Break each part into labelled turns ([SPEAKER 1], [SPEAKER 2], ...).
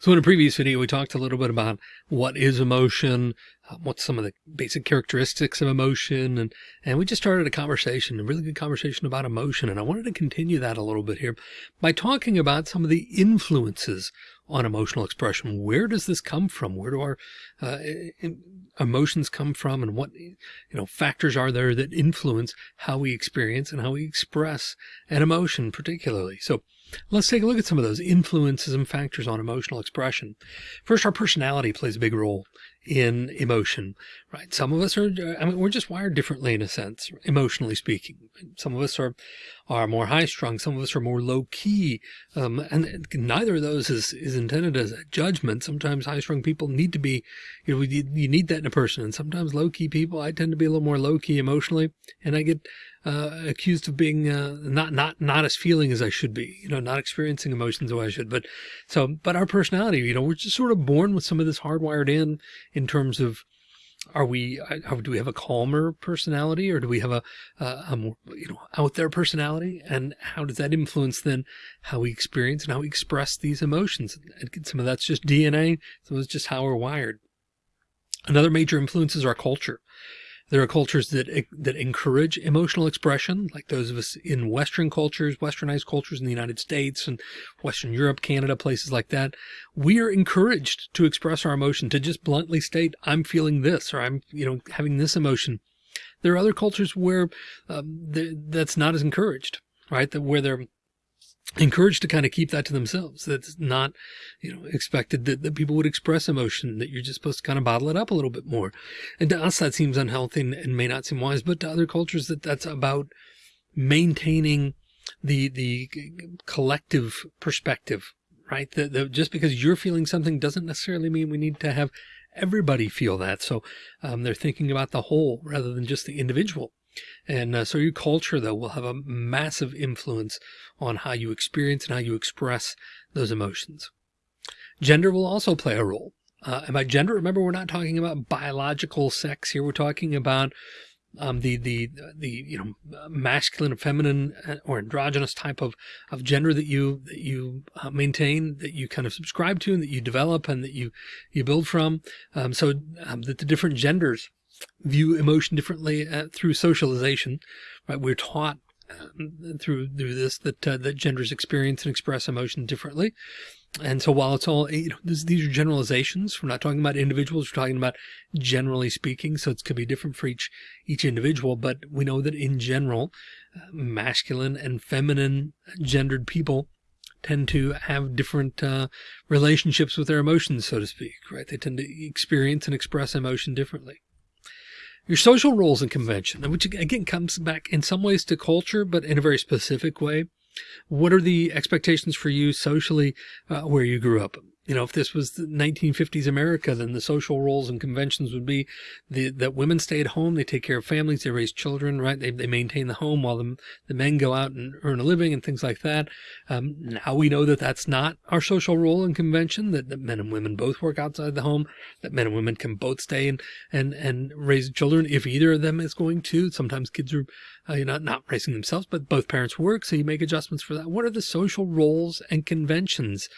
[SPEAKER 1] So in a previous video, we talked a little bit about what is emotion, uh, what's some of the basic characteristics of emotion. And, and we just started a conversation, a really good conversation about emotion. And I wanted to continue that a little bit here by talking about some of the influences on emotional expression. Where does this come from? Where do our uh, emotions come from? And what, you know, factors are there that influence how we experience and how we express an emotion particularly? So Let's take a look at some of those influences and factors on emotional expression. First, our personality plays a big role in emotion, right? Some of us are, I mean, we're just wired differently in a sense, emotionally speaking. Some of us are, are more high strung. Some of us are more low key. Um, and neither of those is, is intended as a judgment. Sometimes high strung people need to be, you know, you need that in a person. And sometimes low key people, I tend to be a little more low key emotionally and I get uh, accused of being uh, not not not as feeling as I should be, you know, not experiencing emotions the way I should. But so, but our personality, you know, we're just sort of born with some of this hardwired in in terms of are we uh, do we have a calmer personality or do we have a, a more you know out there personality? And how does that influence then how we experience and how we express these emotions? And some of that's just dna some of it's just how we're wired. Another major influence is our culture there are cultures that, that encourage emotional expression, like those of us in Western cultures, westernized cultures in the United States and Western Europe, Canada, places like that. We are encouraged to express our emotion, to just bluntly state, I'm feeling this, or I'm, you know, having this emotion. There are other cultures where um, that's not as encouraged, right? That where they're encouraged to kind of keep that to themselves. That's not, you know, expected that, that people would express emotion, that you're just supposed to kind of bottle it up a little bit more. And to us, that seems unhealthy and, and may not seem wise, but to other cultures that that's about maintaining the, the collective perspective, right? That, just because you're feeling something doesn't necessarily mean we need to have everybody feel that. So um, they're thinking about the whole rather than just the individual. And uh, so your culture, though, will have a massive influence on how you experience and how you express those emotions. Gender will also play a role. Uh, and by gender, remember, we're not talking about biological sex here. We're talking about um, the, the, the, you know, masculine, or feminine uh, or androgynous type of, of gender that you, that you uh, maintain, that you kind of subscribe to and that you develop and that you, you build from. Um, so um, that the different genders view emotion differently uh, through socialization, right? We're taught uh, through through this that uh, that genders experience and express emotion differently. And so while it's all, you know, this, these are generalizations. We're not talking about individuals. We're talking about generally speaking. So it's going to be different for each, each individual, but we know that in general, uh, masculine and feminine gendered people tend to have different uh, relationships with their emotions, so to speak, right? They tend to experience and express emotion differently your social roles and convention, which again comes back in some ways to culture, but in a very specific way. What are the expectations for you socially uh, where you grew up? You know, if this was the 1950s America, then the social roles and conventions would be the, that women stay at home, they take care of families, they raise children, right? They, they maintain the home while the, the men go out and earn a living and things like that. Um, now we know that that's not our social role and convention, that, that men and women both work outside the home, that men and women can both stay and, and, and raise children if either of them is going to. Sometimes kids are uh, you know, not raising themselves, but both parents work. So you make adjustments for that. What are the social roles and conventions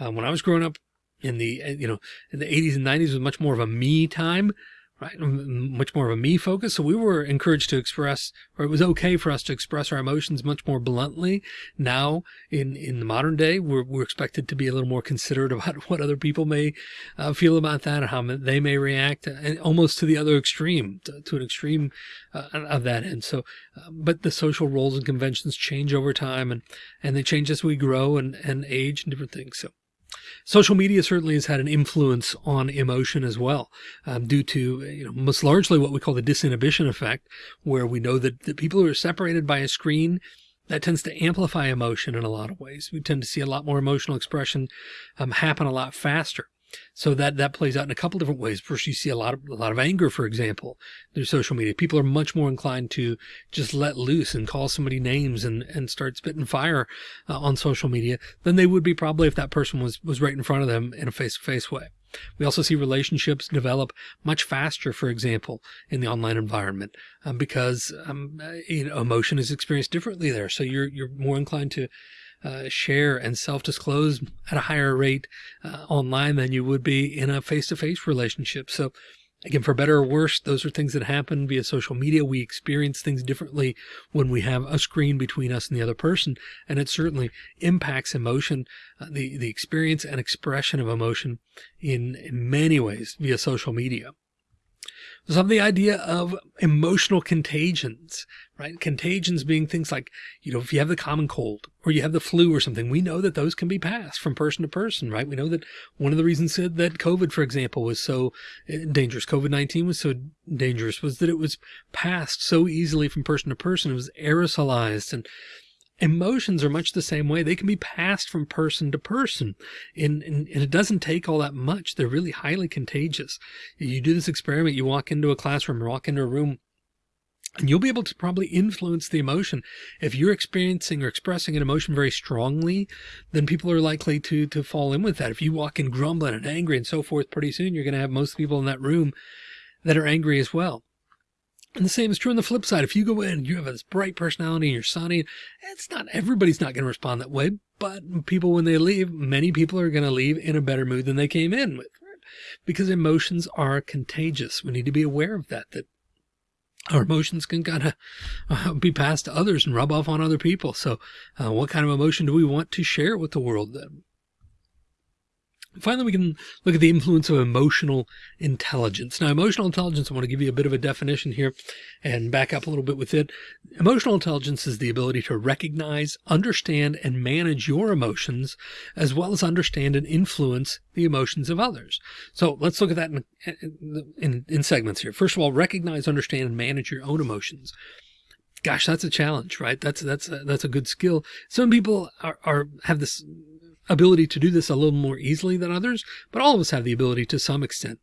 [SPEAKER 1] um, when I was growing up in the, you know, in the 80s and 90s was much more of a me time right? Much more of a me focus. So we were encouraged to express, or it was okay for us to express our emotions much more bluntly. Now in, in the modern day, we're, we're expected to be a little more considerate about what other people may uh, feel about that or how they may react and almost to the other extreme, to, to an extreme uh, of that end. So, uh, but the social roles and conventions change over time and, and they change as we grow and, and age and different things. So Social media certainly has had an influence on emotion as well, um, due to, you know, most largely what we call the disinhibition effect, where we know that the people who are separated by a screen that tends to amplify emotion in a lot of ways. We tend to see a lot more emotional expression um, happen a lot faster. So that, that plays out in a couple different ways. First, you see a lot of, a lot of anger, for example, through social media. People are much more inclined to just let loose and call somebody names and, and start spitting fire uh, on social media than they would be probably if that person was, was right in front of them in a face to face way. We also see relationships develop much faster, for example, in the online environment, um, because um, you know, emotion is experienced differently there. So you're you're more inclined to uh, share and self-disclose at a higher rate uh, online than you would be in a face-to-face -face relationship. So Again, for better or worse, those are things that happen via social media. We experience things differently when we have a screen between us and the other person. And it certainly impacts emotion, uh, the, the experience and expression of emotion in, in many ways via social media. Some of the idea of emotional contagions, right? Contagions being things like, you know, if you have the common cold or you have the flu or something, we know that those can be passed from person to person, right? We know that one of the reasons said that COVID, for example, was so eh, dangerous, COVID-19 was so dangerous was that it was passed so easily from person to person. It was aerosolized and emotions are much the same way. They can be passed from person to person and, and, and, it doesn't take all that much. They're really highly contagious. You do this experiment, you walk into a classroom walk into a room and you'll be able to probably influence the emotion. If you're experiencing or expressing an emotion very strongly, then people are likely to, to fall in with that. If you walk in grumbling and angry and so forth, pretty soon you're going to have most people in that room that are angry as well. And the same is true on the flip side. If you go in and you have this bright personality and you're sunny, it's not everybody's not going to respond that way. But people, when they leave, many people are going to leave in a better mood than they came in with, because emotions are contagious. We need to be aware of that, that our emotions can kind of uh, be passed to others and rub off on other people. So uh, what kind of emotion do we want to share with the world then? Finally, we can look at the influence of emotional intelligence. Now, emotional intelligence, I want to give you a bit of a definition here and back up a little bit with it. Emotional intelligence is the ability to recognize, understand, and manage your emotions, as well as understand and influence the emotions of others. So let's look at that in, in, in segments here. First of all, recognize, understand, and manage your own emotions gosh, that's a challenge, right? That's, that's, a, that's a good skill. Some people are, are, have this ability to do this a little more easily than others, but all of us have the ability to some extent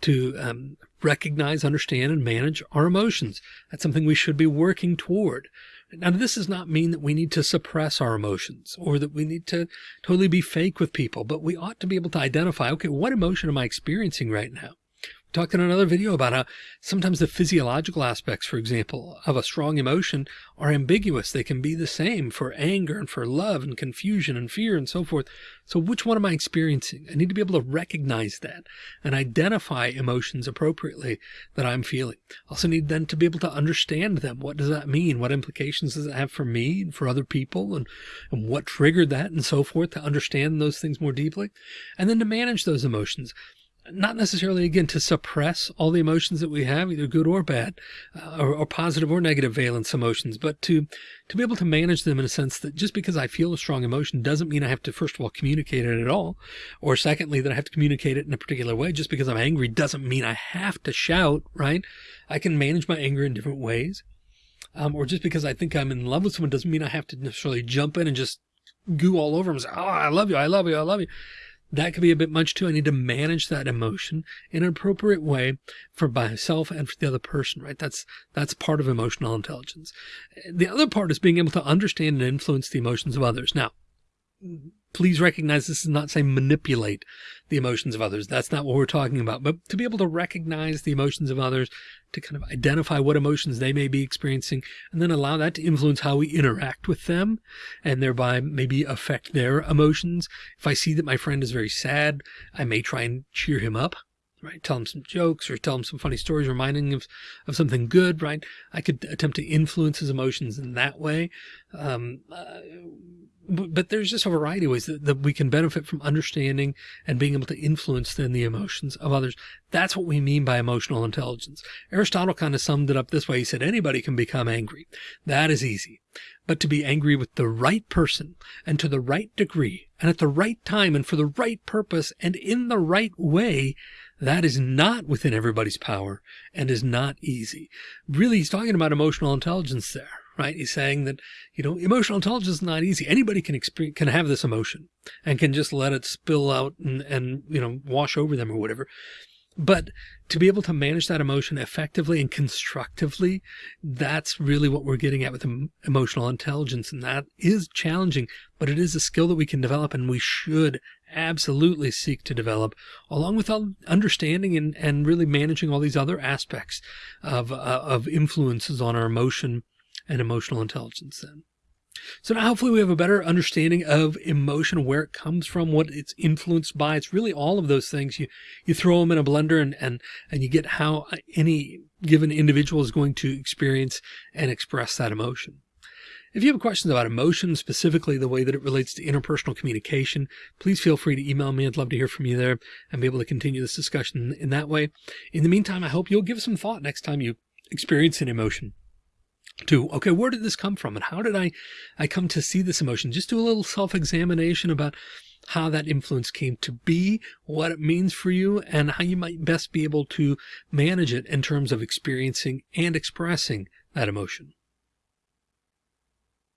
[SPEAKER 1] to um, recognize, understand, and manage our emotions. That's something we should be working toward. Now, this does not mean that we need to suppress our emotions or that we need to totally be fake with people, but we ought to be able to identify, okay, what emotion am I experiencing right now? Talked in another video about how sometimes the physiological aspects, for example, of a strong emotion are ambiguous. They can be the same for anger and for love and confusion and fear and so forth. So which one am I experiencing? I need to be able to recognize that and identify emotions appropriately that I'm feeling. Also need then to be able to understand them. What does that mean? What implications does it have for me and for other people and, and what triggered that and so forth to understand those things more deeply and then to manage those emotions not necessarily again to suppress all the emotions that we have, either good or bad, uh, or, or, positive or negative valence emotions, but to to be able to manage them in a sense that just because I feel a strong emotion doesn't mean I have to first of all communicate it at all, or secondly that I have to communicate it in a particular way. Just because I'm angry doesn't mean I have to shout, right? I can manage my anger in different ways. Um, or just because I think I'm in love with someone doesn't mean I have to necessarily jump in and just goo all over them and say, oh, I love you, I love you, I love you that could be a bit much too. I need to manage that emotion in an appropriate way for myself and for the other person, right? That's, that's part of emotional intelligence. The other part is being able to understand and influence the emotions of others. Now, please recognize this is not saying manipulate the emotions of others. That's not what we're talking about, but to be able to recognize the emotions of others, to kind of identify what emotions they may be experiencing, and then allow that to influence how we interact with them and thereby maybe affect their emotions. If I see that my friend is very sad, I may try and cheer him up right? Tell him some jokes or tell him some funny stories, reminding him of, of something good, right? I could attempt to influence his emotions in that way. Um, uh, but there's just a variety of ways that, that, we can benefit from understanding and being able to influence then the emotions of others. That's what we mean by emotional intelligence. Aristotle kind of summed it up this way. He said, anybody can become angry. That is easy. But to be angry with the right person and to the right degree and at the right time and for the right purpose and in the right way, that is not within everybody's power and is not easy. Really, he's talking about emotional intelligence there right? He's saying that, you know, emotional intelligence is not easy. Anybody can experience, can have this emotion and can just let it spill out and, and, you know, wash over them or whatever. But to be able to manage that emotion effectively and constructively, that's really what we're getting at with emotional intelligence. And that is challenging, but it is a skill that we can develop and we should absolutely seek to develop along with understanding and, and really managing all these other aspects of, uh, of influences on our emotion and emotional intelligence then. So now hopefully we have a better understanding of emotion, where it comes from, what it's influenced by. It's really all of those things. You, you throw them in a blender and, and, and you get how any given individual is going to experience and express that emotion. If you have questions about emotion, specifically the way that it relates to interpersonal communication, please feel free to email me. I'd love to hear from you there and be able to continue this discussion in that way. In the meantime, I hope you'll give some thought next time you experience an emotion to, okay, where did this come from? And how did I, I come to see this emotion? Just do a little self-examination about how that influence came to be, what it means for you, and how you might best be able to manage it in terms of experiencing and expressing that emotion.